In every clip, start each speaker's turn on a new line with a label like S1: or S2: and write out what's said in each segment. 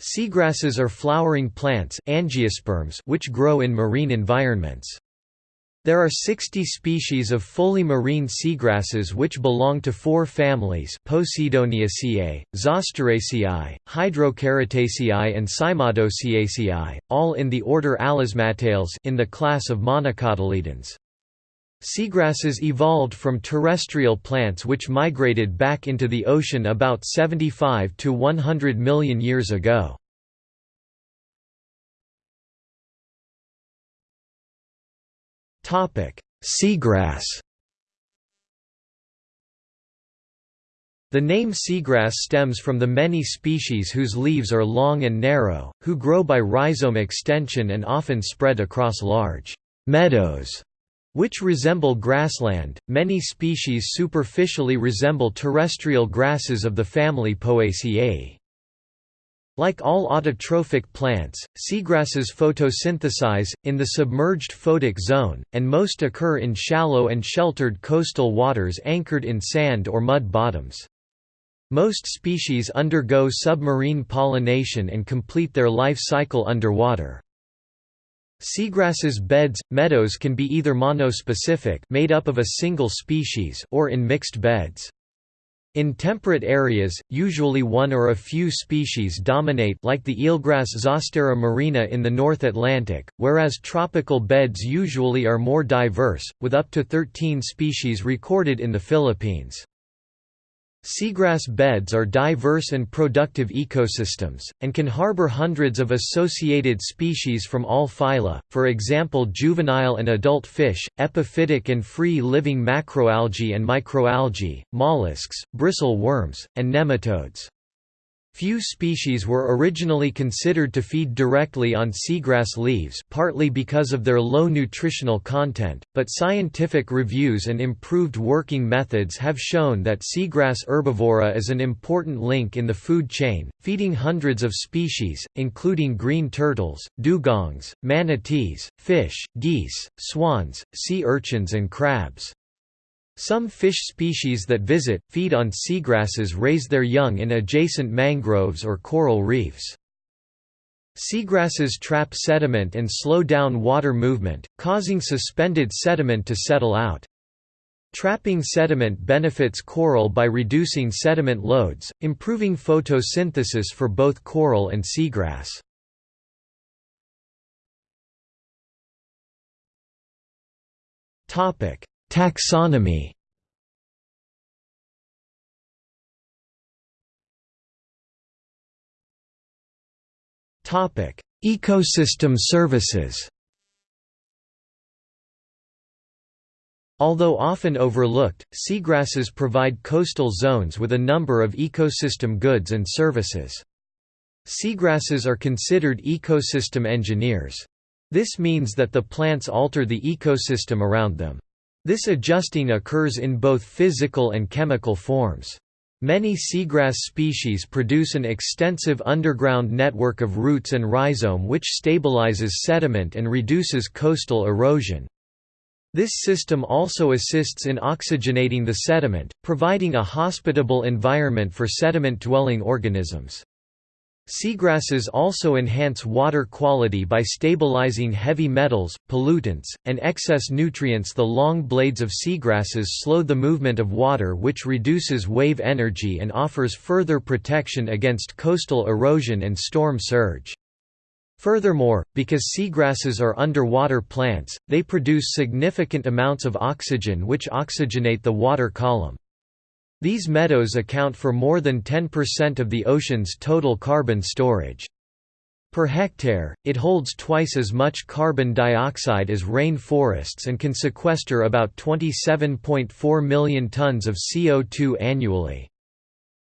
S1: Seagrasses are flowering plants angiosperms which grow in marine environments. There are 60 species of fully marine seagrasses which belong to four families Posidoniaceae, Zosteraceae, Hydrocharitaceae and Cymodoceaceae, all in the order Alismatales in the class of monocotyledons. Seagrasses evolved from terrestrial plants which migrated back into the ocean about 75 to 100 million years ago. Seagrass The name seagrass stems from the many species whose leaves are long and narrow, who grow by rhizome extension and often spread across large meadows which resemble grassland. Many species superficially resemble terrestrial grasses of the family Poaceae. Like all autotrophic plants, seagrasses photosynthesize, in the submerged photic zone, and most occur in shallow and sheltered coastal waters anchored in sand or mud bottoms. Most species undergo submarine pollination and complete their life cycle underwater. Seagrasses beds, meadows can be either monospecific made up of a single species or in mixed beds. In temperate areas, usually one or a few species dominate like the eelgrass Zostera marina in the North Atlantic, whereas tropical beds usually are more diverse, with up to 13 species recorded in the Philippines. Seagrass beds are diverse and productive ecosystems, and can harbor hundreds of associated species from all phyla, for example juvenile and adult fish, epiphytic and free-living macroalgae and microalgae, mollusks, bristle worms, and nematodes. Few species were originally considered to feed directly on seagrass leaves partly because of their low nutritional content, but scientific reviews and improved working methods have shown that seagrass herbivory is an important link in the food chain, feeding hundreds of species, including green turtles, dugongs, manatees, fish, geese, swans, sea urchins and crabs. Some fish species that visit, feed on seagrasses raise their young in adjacent mangroves or coral reefs. Seagrasses trap sediment and slow down water movement, causing suspended sediment to settle out. Trapping sediment benefits coral by reducing sediment loads, improving photosynthesis for both coral and seagrass. Taxonomy Ecosystem services Although often overlooked, seagrasses provide coastal zones with a number of ecosystem goods and services. Seagrasses are considered ecosystem engineers. This means that the plants alter the ecosystem around them. This adjusting occurs in both physical and chemical forms. Many seagrass species produce an extensive underground network of roots and rhizome which stabilizes sediment and reduces coastal erosion. This system also assists in oxygenating the sediment, providing a hospitable environment for sediment-dwelling organisms. Seagrasses also enhance water quality by stabilizing heavy metals, pollutants, and excess nutrients The long blades of seagrasses slow the movement of water which reduces wave energy and offers further protection against coastal erosion and storm surge. Furthermore, because seagrasses are underwater plants, they produce significant amounts of oxygen which oxygenate the water column. These meadows account for more than 10% of the ocean's total carbon storage. Per hectare, it holds twice as much carbon dioxide as rain forests and can sequester about 27.4 million tons of CO2 annually.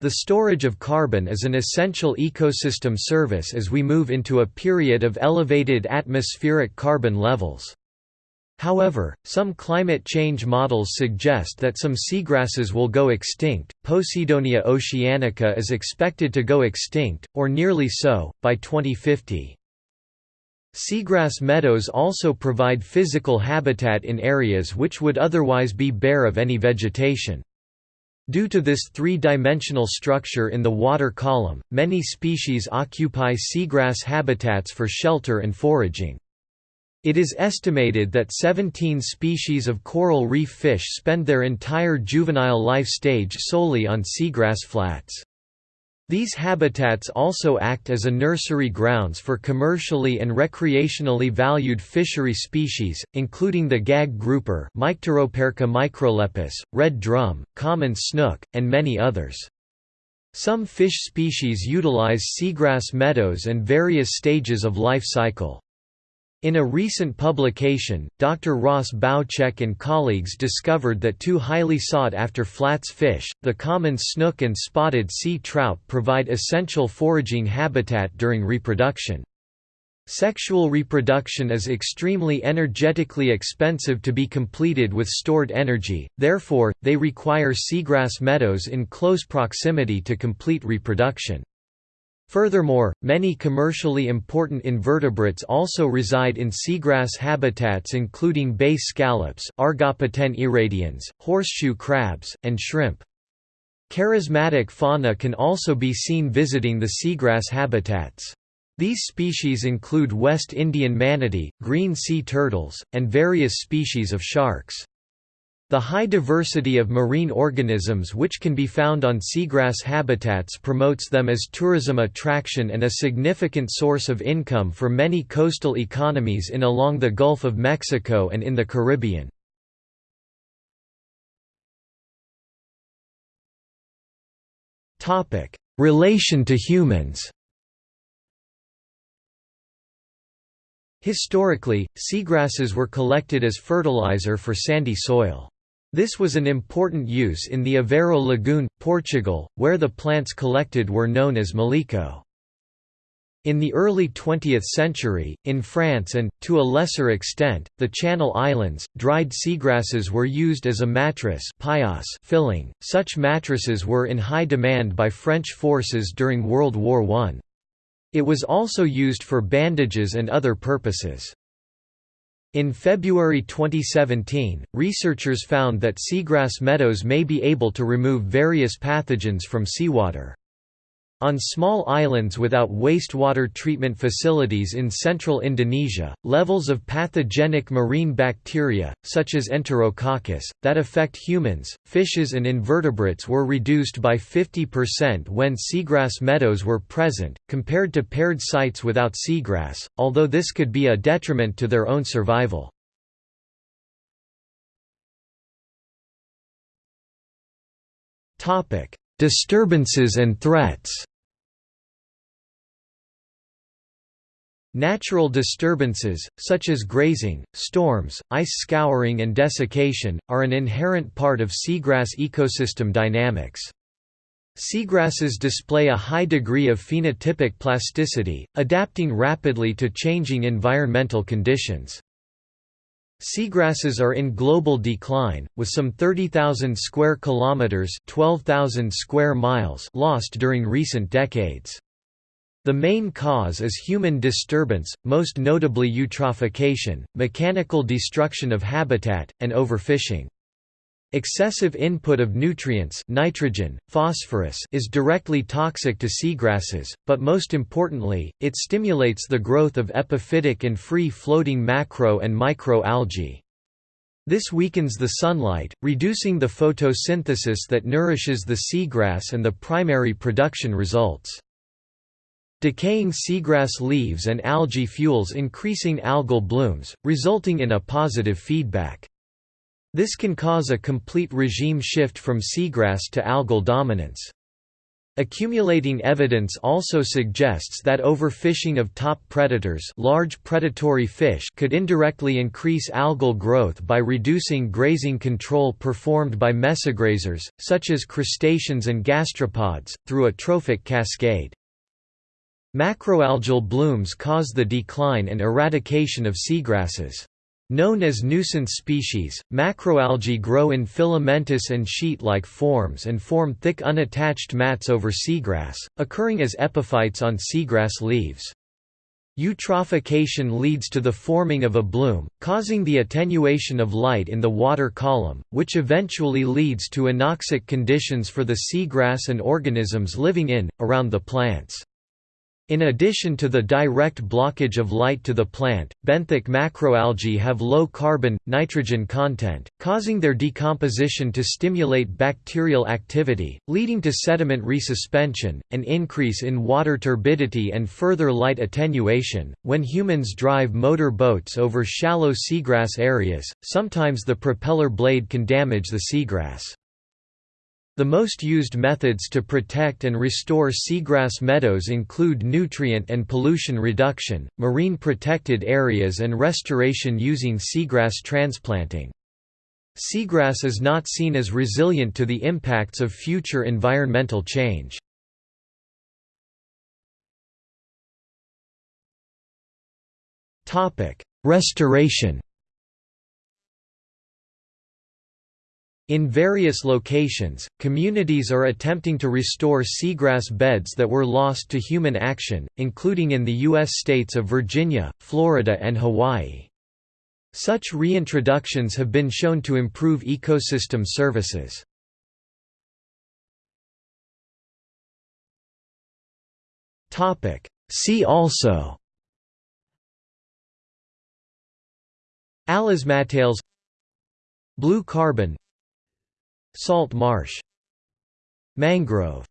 S1: The storage of carbon is an essential ecosystem service as we move into a period of elevated atmospheric carbon levels. However, some climate change models suggest that some seagrasses will go extinct. Posidonia oceanica is expected to go extinct, or nearly so, by 2050. Seagrass meadows also provide physical habitat in areas which would otherwise be bare of any vegetation. Due to this three-dimensional structure in the water column, many species occupy seagrass habitats for shelter and foraging. It is estimated that 17 species of coral reef fish spend their entire juvenile life stage solely on seagrass flats. These habitats also act as a nursery grounds for commercially and recreationally valued fishery species, including the gag grouper microlepis, red drum, common snook, and many others. Some fish species utilize seagrass meadows and various stages of life cycle. In a recent publication, Dr. Ross Boucek and colleagues discovered that two highly sought-after flats fish, the common snook and spotted sea trout provide essential foraging habitat during reproduction. Sexual reproduction is extremely energetically expensive to be completed with stored energy, therefore, they require seagrass meadows in close proximity to complete reproduction. Furthermore, many commercially important invertebrates also reside in seagrass habitats including bay scallops Argopecten irradians, horseshoe crabs, and shrimp. Charismatic fauna can also be seen visiting the seagrass habitats. These species include West Indian manatee, green sea turtles, and various species of sharks. The high diversity of marine organisms which can be found on seagrass habitats promotes them as tourism attraction and a significant source of income for many coastal economies in along the Gulf of Mexico and in the Caribbean. Relation to humans Historically, seagrasses were collected as fertilizer for sandy soil. This was an important use in the Aveiro Lagoon, Portugal, where the plants collected were known as malico. In the early 20th century, in France and, to a lesser extent, the Channel Islands, dried seagrasses were used as a mattress filling. Such mattresses were in high demand by French forces during World War I. It was also used for bandages and other purposes. In February 2017, researchers found that seagrass meadows may be able to remove various pathogens from seawater. On small islands without wastewater treatment facilities in central Indonesia, levels of pathogenic marine bacteria, such as Enterococcus, that affect humans, fishes and invertebrates were reduced by 50% when seagrass meadows were present, compared to paired sites without seagrass, although this could be a detriment to their own survival. Disturbances and threats Natural disturbances, such as grazing, storms, ice scouring and desiccation, are an inherent part of seagrass ecosystem dynamics. Seagrasses display a high degree of phenotypic plasticity, adapting rapidly to changing environmental conditions. Seagrasses are in global decline, with some 30,000 square kilometers (12,000 square miles) lost during recent decades. The main cause is human disturbance, most notably eutrophication, mechanical destruction of habitat, and overfishing. Excessive input of nutrients nitrogen, phosphorus is directly toxic to seagrasses, but most importantly, it stimulates the growth of epiphytic and free-floating macro and microalgae. This weakens the sunlight, reducing the photosynthesis that nourishes the seagrass and the primary production results. Decaying seagrass leaves and algae fuels increasing algal blooms, resulting in a positive feedback. This can cause a complete regime shift from seagrass to algal dominance. Accumulating evidence also suggests that overfishing of top predators large predatory fish could indirectly increase algal growth by reducing grazing control performed by mesograzers, such as crustaceans and gastropods, through a trophic cascade. Macroalgal blooms cause the decline and eradication of seagrasses. Known as nuisance species, macroalgae grow in filamentous and sheet-like forms and form thick unattached mats over seagrass, occurring as epiphytes on seagrass leaves. Eutrophication leads to the forming of a bloom, causing the attenuation of light in the water column, which eventually leads to anoxic conditions for the seagrass and organisms living in, around the plants. In addition to the direct blockage of light to the plant, benthic macroalgae have low carbon, nitrogen content, causing their decomposition to stimulate bacterial activity, leading to sediment resuspension, an increase in water turbidity and further light attenuation. When humans drive motor boats over shallow seagrass areas, sometimes the propeller blade can damage the seagrass. The most used methods to protect and restore seagrass meadows include nutrient and pollution reduction, marine protected areas and restoration using seagrass transplanting. Seagrass is not seen as resilient to the impacts of future environmental change. Restoration In various locations, communities are attempting to restore seagrass beds that were lost to human action, including in the U.S. states of Virginia, Florida and Hawaii. Such reintroductions have been shown to improve ecosystem services. See also Alismatales Blue carbon Salt marsh. Mangrove